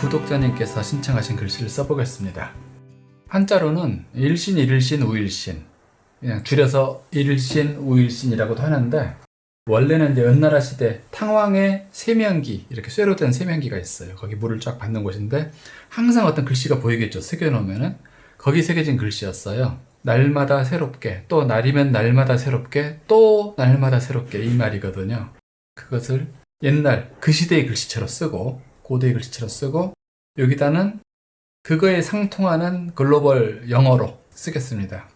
구독자님께서 신청하신 글씨를 써보겠습니다. 한자로는 일신, 일일신, 우일신 그냥 줄여서 일신, 우일신이라고도 하는데 원래는 이제 은나라 시대 탕왕의 세면기 이렇게 쇠로 된 세면기가 있어요. 거기 물을 쫙 받는 곳인데 항상 어떤 글씨가 보이겠죠. 새겨놓으면은 거기 새겨진 글씨였어요. 날마다 새롭게 또 날이면 날마다 새롭게 또 날마다 새롭게 이 말이거든요. 그것을 옛날 그 시대의 글씨체로 쓰고 고대의 글씨체로 쓰고 여기다는 그거에 상통하는 글로벌 영어로 쓰겠습니다.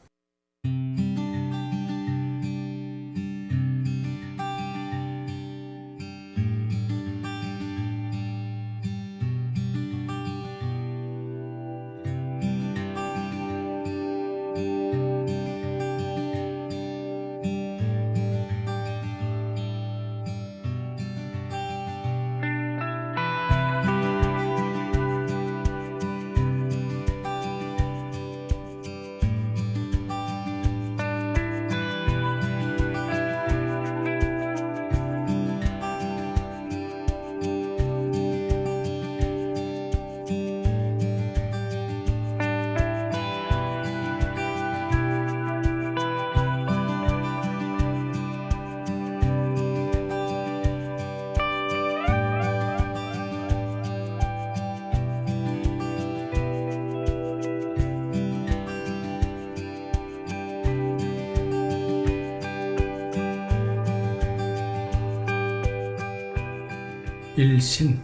일신.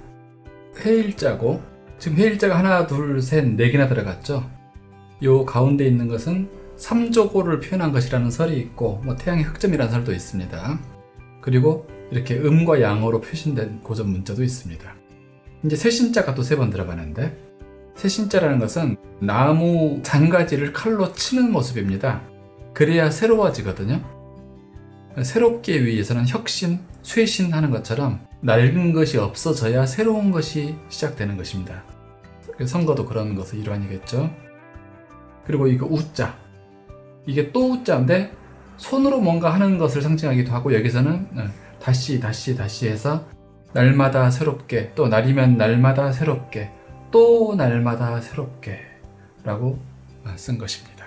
해일자고. 지금 해일자가 하나 둘셋네 개나 들어갔죠? 요 가운데 있는 것은 삼조고를 표현한 것이라는 설이 있고 뭐 태양의 흑점이라는 설도 있습니다. 그리고 이렇게 음과 양어로 표신된 고전 문자도 있습니다. 이제 세신자가 또 세 번 들어가는데 세신자라는 것은 나무 잔가지를 칼로 치는 모습입니다. 그래야 새로워지거든요. 새롭게 위해서는 혁신, 쇄신 하는 것처럼 낡은 것이 없어져야 새로운 것이 시작되는 것입니다. 선거도 그런 것의 일환이겠죠. 그리고 이거 우자 이게 또 우자인데 손으로 뭔가 하는 것을 상징하기도 하고 여기서는 어, 다시 다시 다시 해서 날마다 새롭게 또 날이면 날마다 새롭게 또 날마다 새롭게 라고 쓴 것입니다.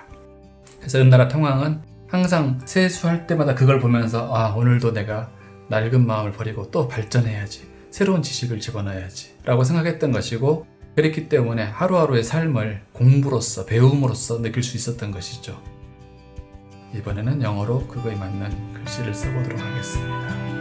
그래서 은나라 통왕은 항상 세수할 때마다 그걸 보면서 아 오늘도 내가 낡은 마음을 버리고 또 발전해야지 새로운 지식을 집어넣어야지 라고 생각했던 것이고 그랬기 때문에 하루하루의 삶을 공부로서 배움으로써 느낄 수 있었던 것이죠. 이번에는 영어로 그거에 맞는 글씨를 써보도록 하겠습니다